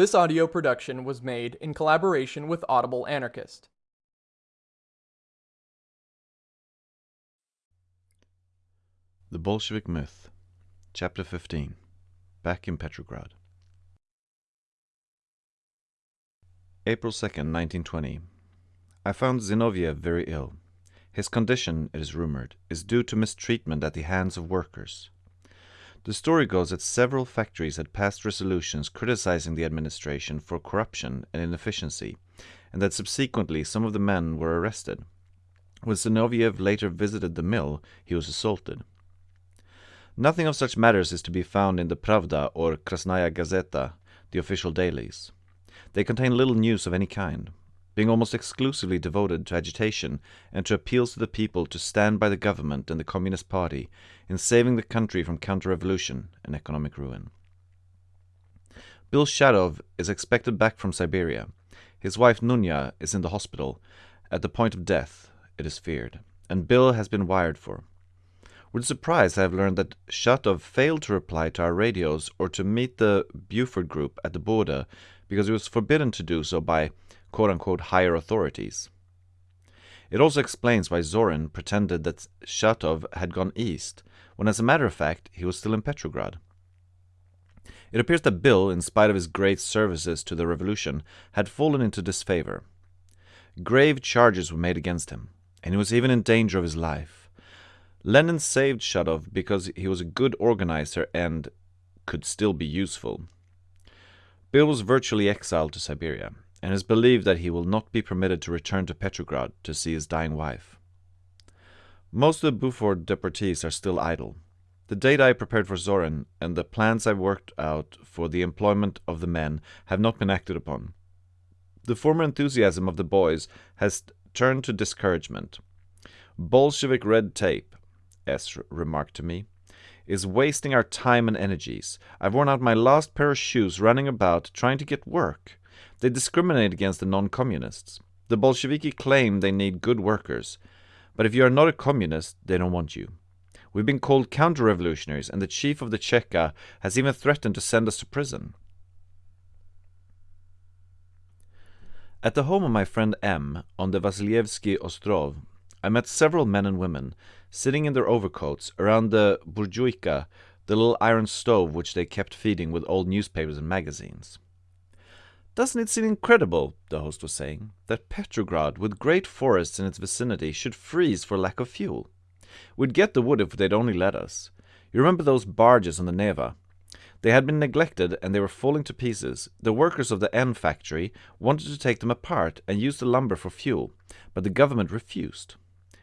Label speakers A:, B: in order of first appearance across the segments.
A: This audio production was made in collaboration with Audible Anarchist.
B: The Bolshevik Myth, Chapter 15 Back in Petrograd. April 2nd, 1920. I found Zinoviev very ill. His condition, it is rumored, is due to mistreatment at the hands of workers. The story goes that several factories had passed resolutions criticizing the administration for corruption and inefficiency, and that subsequently some of the men were arrested. When Zinoviev later visited the mill, he was assaulted. Nothing of such matters is to be found in the Pravda or Krasnaya Gazeta, the official dailies. They contain little news of any kind, being almost exclusively devoted to agitation and to appeals to the people to stand by the government and the Communist Party in saving the country from counter-revolution and economic ruin. Bill Shatov is expected back from Siberia. His wife Nunya is in the hospital, at the point of death, it is feared, and Bill has been wired for. With surprise, I have learned that Shatov failed to reply to our radios or to meet the Buford group at the border because he was forbidden to do so by quote unquote higher authorities. It also explains why Zorin pretended that Shatov had gone east, when as a matter of fact he was still in Petrograd. It appears that Bill, in spite of his great services to the revolution, had fallen into disfavor. Grave charges were made against him, and he was even in danger of his life. Lenin saved Shatov because he was a good organizer and could still be useful. Bill was virtually exiled to Siberia, and is believed that he will not be permitted to return to Petrograd to see his dying wife. Most of the Buford deportees are still idle. The data I prepared for Zorin and the plans I worked out for the employment of the men have not been acted upon. The former enthusiasm of the boys has turned to discouragement. Bolshevik red tape, S remarked to me, is wasting our time and energies. I've worn out my last pair of shoes running about trying to get work. They discriminate against the non-communists. The Bolsheviki claim they need good workers, but if you are not a communist, they don't want you. We've been called counter-revolutionaries, and the chief of the Cheka has even threatened to send us to prison. At the home of my friend M on the Vasilyevsky Ostrov, I met several men and women sitting in their overcoats around the burjuika, the little iron stove which they kept feeding with old newspapers and magazines. Doesn't it seem incredible, the host was saying, that Petrograd, with great forests in its vicinity, should freeze for lack of fuel? We'd get the wood if they'd only let us. You remember those barges on the Neva? They had been neglected and they were falling to pieces. The workers of the N factory wanted to take them apart and use the lumber for fuel, but the government refused.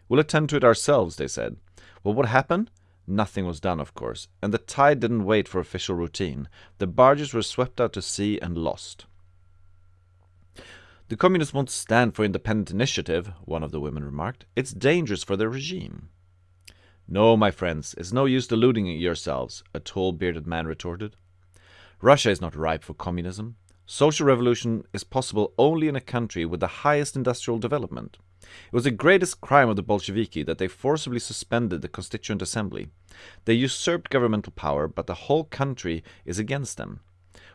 B: We'll attend to it ourselves, they said. Well, what happened? Nothing was done, of course, and the tide didn't wait for official routine. The barges were swept out to sea and lost. The communists won't stand for independent initiative, one of the women remarked. It's dangerous for their regime. No, my friends, it's no use deluding yourselves, a tall bearded man retorted. Russia is not ripe for communism. Social revolution is possible only in a country with the highest industrial development. It was the greatest crime of the Bolsheviki that they forcibly suspended the Constituent Assembly. They usurped governmental power, but the whole country is against them.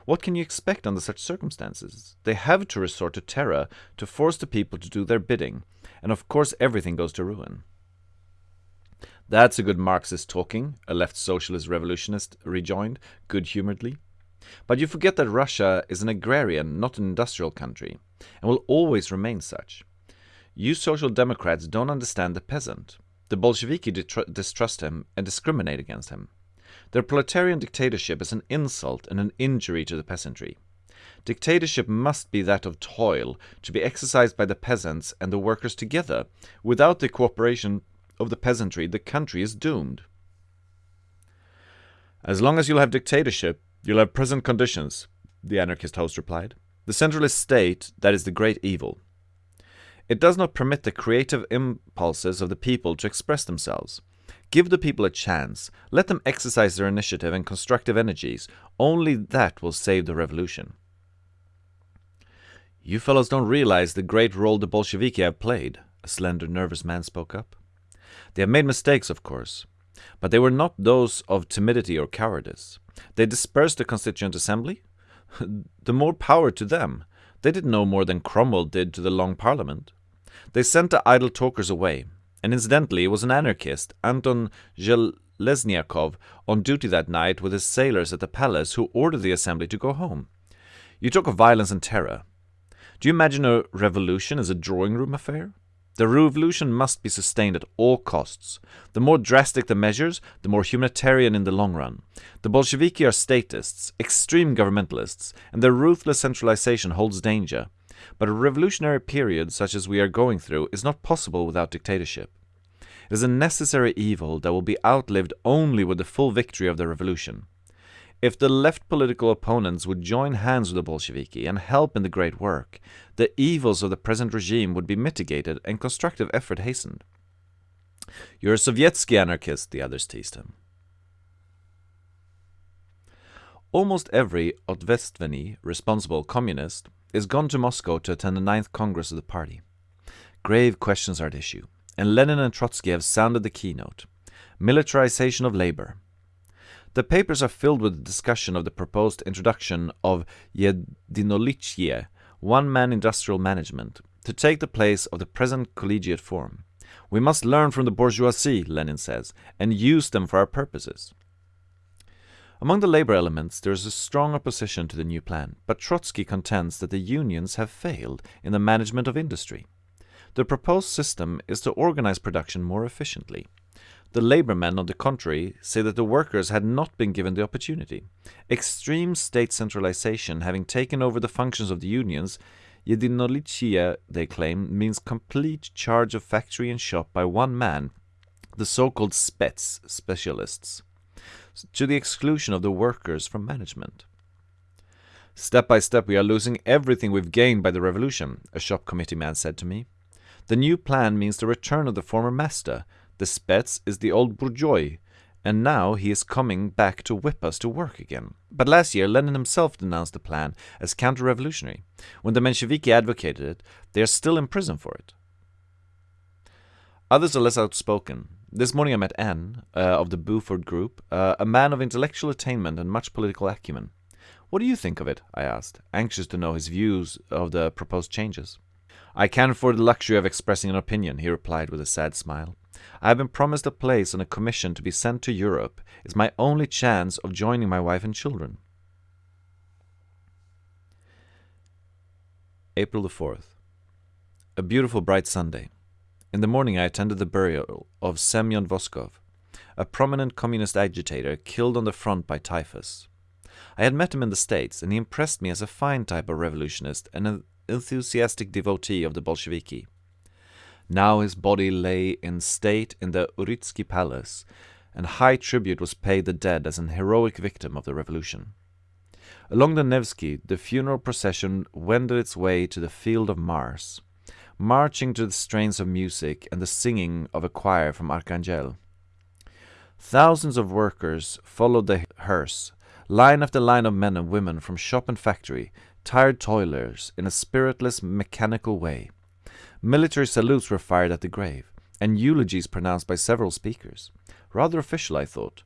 B: What can you expect under such circumstances? They have to resort to terror to force the people to do their bidding, and of course everything goes to ruin. That's a good Marxist talking, a left socialist revolutionist rejoined, good-humouredly. But you forget that Russia is an agrarian, not an industrial country, and will always remain such. You social democrats don't understand the peasant. The Bolsheviki distrust him and discriminate against him. Their proletarian dictatorship is an insult and an injury to the peasantry. Dictatorship must be that of toil, to be exercised by the peasants and the workers together. Without the cooperation of the peasantry, the country is doomed. As long as you'll have dictatorship, you'll have present conditions, the anarchist host replied. The centralist state, that is the great evil. It does not permit the creative impulses of the people to express themselves. Give the people a chance. Let them exercise their initiative and constructive energies. Only that will save the revolution. You fellows don't realize the great role the Bolsheviki have played, a slender, nervous man spoke up. They have made mistakes, of course, but they were not those of timidity or cowardice. They dispersed the Constituent Assembly, the more power to them. They did no more than Cromwell did to the Long Parliament. They sent the idle talkers away, and incidentally was an anarchist, Anton Zheleznyakov, on duty that night with his sailors at the palace who ordered the assembly to go home. You talk of violence and terror. Do you imagine a revolution as a drawing room affair? The revolution must be sustained at all costs. The more drastic the measures, the more humanitarian in the long run. The Bolsheviki are statists, extreme governmentalists, and their ruthless centralization holds danger. But a revolutionary period such as we are going through is not possible without dictatorship. It is a necessary evil that will be outlived only with the full victory of the revolution. If the left political opponents would join hands with the Bolsheviki and help in the great work, the evils of the present regime would be mitigated and constructive effort hastened. You're a Sovietsky anarchist, the others teased him. Almost every Otvestveni responsible communist is gone to Moscow to attend the ninth Congress of the party. Grave questions are at issue, and Lenin and Trotsky have sounded the keynote. Militarization of labor, the papers are filled with the discussion of the proposed introduction of Yedinolichye, one-man industrial management, to take the place of the present collegiate form. We must learn from the bourgeoisie, Lenin says, and use them for our purposes. Among the labor elements there is a strong opposition to the new plan, but Trotsky contends that the unions have failed in the management of industry. The proposed system is to organize production more efficiently. The labor men, on the contrary, say that the workers had not been given the opportunity. Extreme state centralization having taken over the functions of the unions, Yedinolichia, they claim, means complete charge of factory and shop by one man, the so-called spets, specialists, to the exclusion of the workers from management. Step by step we are losing everything we've gained by the revolution, a shop committee man said to me. The new plan means the return of the former master, the Spets is the old bourgeois, and now he is coming back to whip us to work again. But last year Lenin himself denounced the plan as counter-revolutionary. When the Mensheviki advocated it, they are still in prison for it. Others are less outspoken. This morning I met N, uh, of the Buford Group, uh, a man of intellectual attainment and much political acumen. What do you think of it? I asked, anxious to know his views of the proposed changes. I can't afford the luxury of expressing an opinion, he replied with a sad smile. I have been promised a place on a commission to be sent to Europe. It's my only chance of joining my wife and children. April the 4th. A beautiful bright Sunday. In the morning I attended the burial of Semyon Voskov, a prominent communist agitator killed on the front by typhus. I had met him in the States, and he impressed me as a fine type of revolutionist and an enthusiastic devotee of the Bolsheviki. Now his body lay in state in the Uritsky palace, and high tribute was paid the dead as an heroic victim of the revolution. Along the Nevsky, the funeral procession wended its way to the field of Mars, marching to the strains of music and the singing of a choir from Archangel. Thousands of workers followed the hearse, line after line of men and women from shop and factory, tired toilers, in a spiritless, mechanical way. Military salutes were fired at the grave, and eulogies pronounced by several speakers. Rather official, I thought,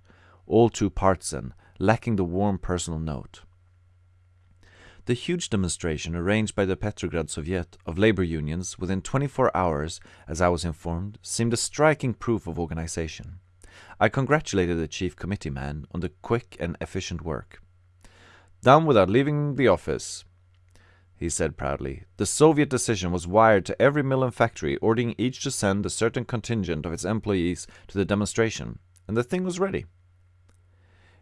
B: all too partisan, lacking the warm personal note. The huge demonstration arranged by the Petrograd Soviet of labor unions within 24 hours, as I was informed, seemed a striking proof of organization. I congratulated the chief committee man on the quick and efficient work. Done without leaving the office, he said proudly. The Soviet decision was wired to every mill and factory, ordering each to send a certain contingent of its employees to the demonstration, and the thing was ready.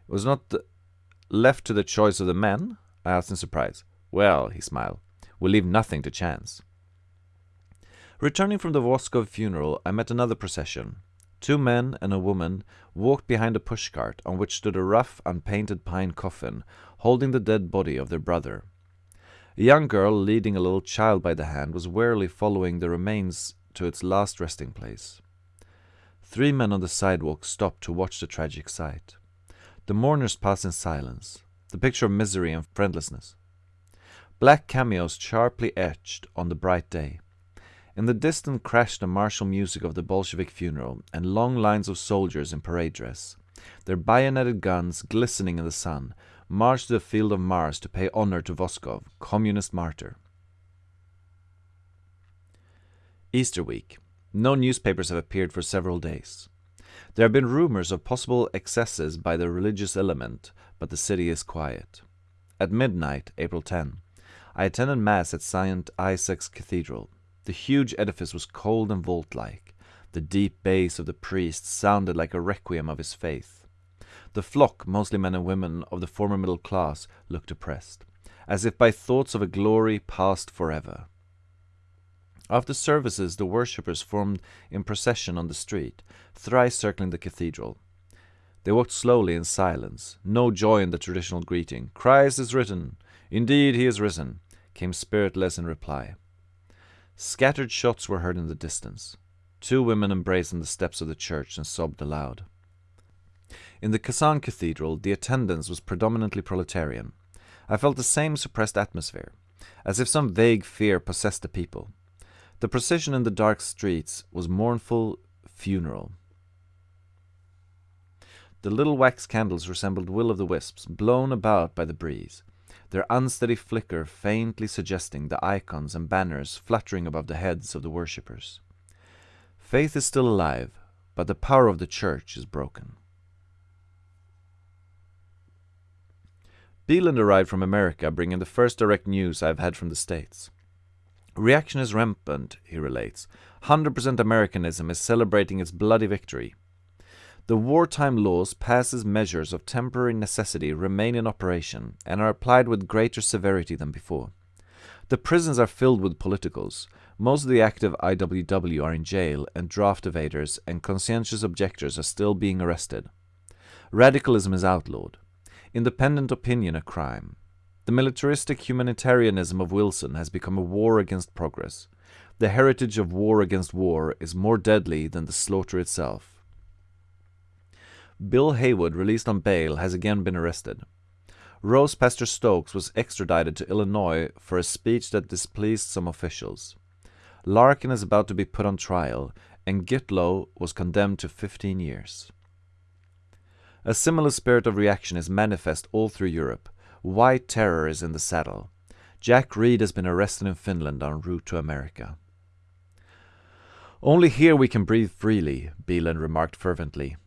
B: It was not left to the choice of the men? I asked in surprise. Well, he smiled, we leave nothing to chance. Returning from the Voskov funeral, I met another procession. Two men and a woman walked behind a pushcart on which stood a rough, unpainted pine coffin, holding the dead body of their brother. A young girl leading a little child by the hand was warily following the remains to its last resting place. Three men on the sidewalk stopped to watch the tragic sight. The mourners passed in silence, the picture of misery and friendlessness. Black cameos sharply etched on the bright day. In the distance crashed the martial music of the Bolshevik funeral and long lines of soldiers in parade dress, their bayoneted guns glistening in the sun, marched to the field of Mars to pay honor to Voskov, communist martyr. Easter week. No newspapers have appeared for several days. There have been rumors of possible excesses by the religious element, but the city is quiet. At midnight, April 10, I attended Mass at St. Isaac's Cathedral. The huge edifice was cold and vault like. The deep bass of the priest sounded like a requiem of his faith. The flock, mostly men and women of the former middle class, looked oppressed, as if by thoughts of a glory past forever. After services, the worshippers formed in procession on the street, thrice circling the cathedral. They walked slowly in silence, no joy in the traditional greeting. Christ is risen! Indeed, he is risen! came spiritless in reply. Scattered shots were heard in the distance. Two women embraced on the steps of the church and sobbed aloud. In the Kazan cathedral, the attendance was predominantly proletarian. I felt the same suppressed atmosphere, as if some vague fear possessed the people. The procession in the dark streets was mournful, funeral. The little wax candles resembled will o' the wisps, blown about by the breeze, their unsteady flicker faintly suggesting the icons and banners fluttering above the heads of the worshippers. Faith is still alive, but the power of the church is broken. Beeland arrived from America, bringing the first direct news I've had from the States. Reaction is rampant, he relates. 100% Americanism is celebrating its bloody victory. The wartime laws passes measures of temporary necessity remain in operation and are applied with greater severity than before. The prisons are filled with politicals. Most of the active IWW are in jail, and draft evaders and conscientious objectors are still being arrested. Radicalism is outlawed. Independent opinion a crime. The militaristic humanitarianism of Wilson has become a war against progress. The heritage of war against war is more deadly than the slaughter itself. Bill Haywood, released on bail, has again been arrested. Rose Pastor Stokes was extradited to Illinois for a speech that displeased some officials. Larkin is about to be put on trial, and Gitlow was condemned to 15 years. A similar spirit of reaction is manifest all through Europe. White terror is in the saddle. Jack Reed has been arrested in Finland en route to America. Only here we can breathe freely, Beeland remarked fervently.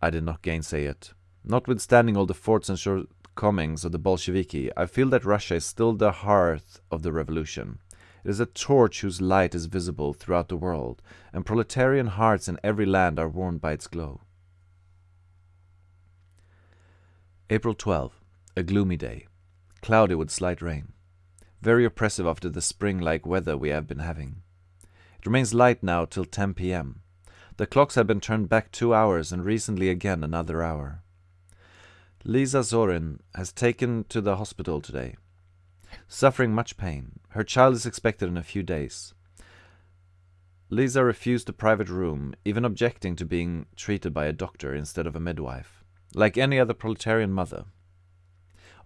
B: I did not gainsay it. Notwithstanding all the faults and shortcomings of the Bolsheviki, I feel that Russia is still the hearth of the revolution. It is a torch whose light is visible throughout the world, and proletarian hearts in every land are warmed by its glow. April 12. A gloomy day. Cloudy with slight rain. Very oppressive after the spring-like weather we have been having. It remains light now till 10 p.m. The clocks have been turned back two hours and recently again another hour. Lisa Zorin has taken to the hospital today. Suffering much pain. Her child is expected in a few days. Lisa refused a private room, even objecting to being treated by a doctor instead of a midwife, like any other proletarian mother.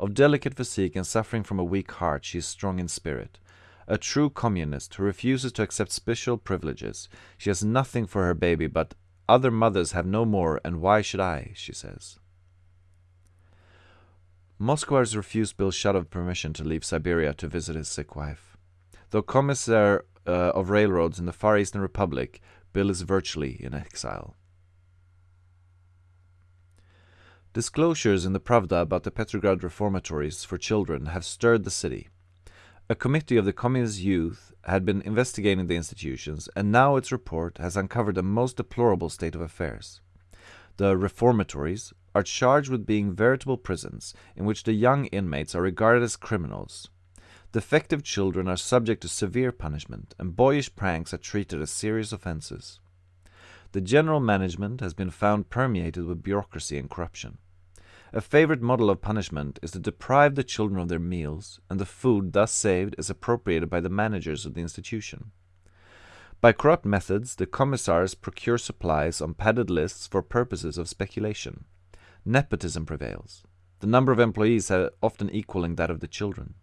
B: Of delicate physique and suffering from a weak heart, she is strong in spirit. A true communist who refuses to accept special privileges. She has nothing for her baby, but other mothers have no more, and why should I, she says. Moscow has refused Bill Shatov permission to leave Siberia to visit his sick wife. Though commissar uh, of railroads in the Far Eastern Republic, Bill is virtually in exile. Disclosures in the Pravda about the Petrograd reformatories for children have stirred the city. A committee of the Communist youth had been investigating the institutions, and now its report has uncovered a most deplorable state of affairs. The reformatories are charged with being veritable prisons in which the young inmates are regarded as criminals. Defective children are subject to severe punishment, and boyish pranks are treated as serious offenses. The general management has been found permeated with bureaucracy and corruption. A favorite model of punishment is to deprive the children of their meals, and the food thus saved is appropriated by the managers of the institution. By corrupt methods, the commissars procure supplies on padded lists for purposes of speculation. Nepotism prevails, the number of employees often equaling that of the children.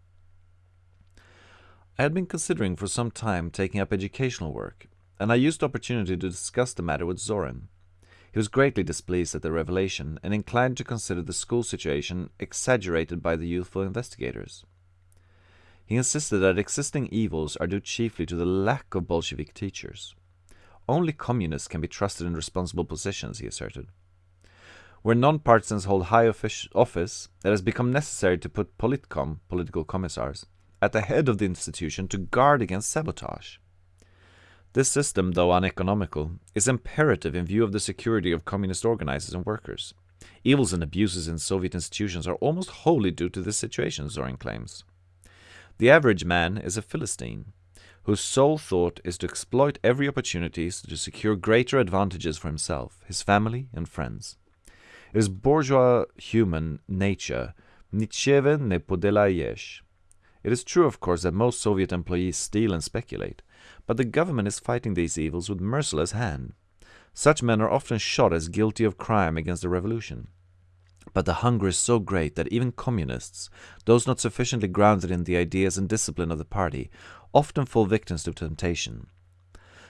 B: I had been considering for some time taking up educational work, and I used the opportunity to discuss the matter with Zorin. He was greatly displeased at the revelation and inclined to consider the school situation exaggerated by the youthful investigators. He insisted that existing evils are due chiefly to the lack of Bolshevik teachers. Only communists can be trusted in responsible positions, he asserted. Where non-partisans hold high office, it has become necessary to put politcom, political commissars, at the head of the institution to guard against sabotage. This system, though uneconomical, is imperative in view of the security of communist organizers and workers. Evils and abuses in Soviet institutions are almost wholly due to this situation, Zorin claims. The average man is a Philistine, whose sole thought is to exploit every opportunity to secure greater advantages for himself, his family, and friends. It is bourgeois human nature, nicheven ne podelayesh. It is true, of course, that most Soviet employees steal and speculate, but the government is fighting these evils with merciless hand. Such men are often shot as guilty of crime against the revolution. But the hunger is so great that even communists, those not sufficiently grounded in the ideas and discipline of the party, often fall victims to temptation.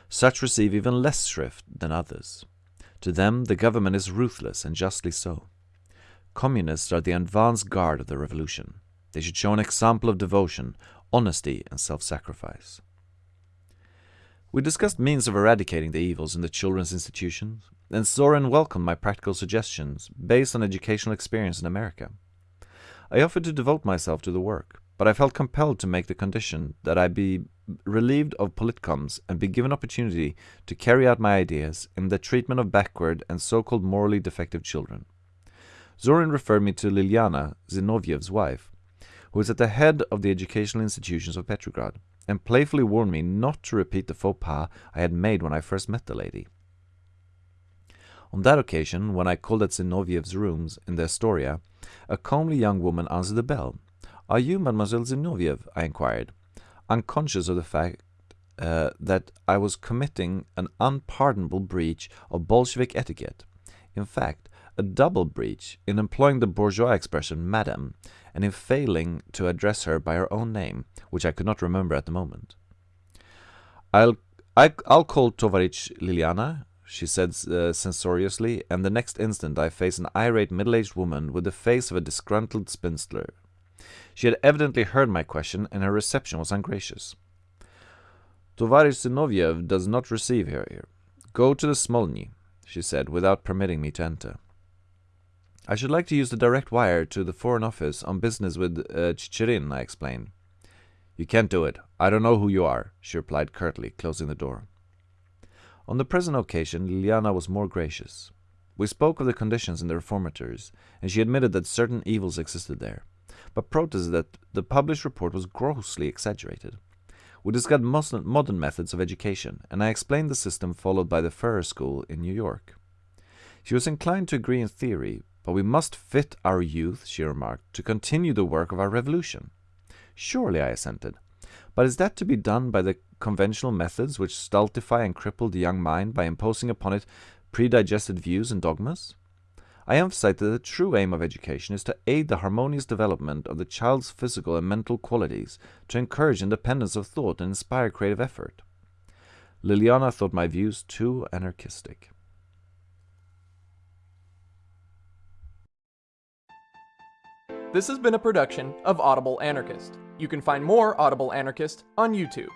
B: Such receive even less shrift than others. To them, the government is ruthless, and justly so. Communists are the advance guard of the revolution. They should show an example of devotion, honesty, and self-sacrifice. We discussed means of eradicating the evils in the children's institutions, and Zorin welcomed my practical suggestions based on educational experience in America. I offered to devote myself to the work, but I felt compelled to make the condition that I be relieved of politcoms and be given opportunity to carry out my ideas in the treatment of backward and so-called morally defective children. Zorin referred me to Liliana, Zinoviev's wife, who is at the head of the educational institutions of Petrograd, and playfully warned me not to repeat the faux pas I had made when I first met the lady. On that occasion, when I called at Zinoviev's rooms in the Astoria, a comely young woman answered the bell. Are you Mademoiselle Zinoviev? I inquired, unconscious of the fact uh, that I was committing an unpardonable breach of Bolshevik etiquette. In fact, a double breach in employing the bourgeois expression madame and in failing to address her by her own name, which I could not remember at the moment. I'll, I, will i will call Tovarich Liliana, she said uh, censoriously, and the next instant I faced an irate middle-aged woman with the face of a disgruntled spinster. She had evidently heard my question, and her reception was ungracious. Tovarich does not receive her here. Go to the Smolny, she said, without permitting me to enter. I should like to use the direct wire to the Foreign Office on business with uh, Chicherin, I explained. You can't do it. I don't know who you are, she replied curtly, closing the door. On the present occasion, Liliana was more gracious. We spoke of the conditions in the reformatories, and she admitted that certain evils existed there, but protested that the published report was grossly exaggerated. We discussed modern methods of education, and I explained the system followed by the Ferrer School in New York. She was inclined to agree in theory, but we must fit our youth, she remarked, to continue the work of our revolution. Surely, I assented. But is that to be done by the conventional methods which stultify and cripple the young mind by imposing upon it predigested views and dogmas? I emphasize that the true aim of education is to aid the harmonious development of the child's physical and mental qualities, to encourage independence of thought and inspire creative effort. Liliana thought my views too anarchistic.
A: This has been a production of Audible Anarchist. You can find more Audible Anarchist on YouTube.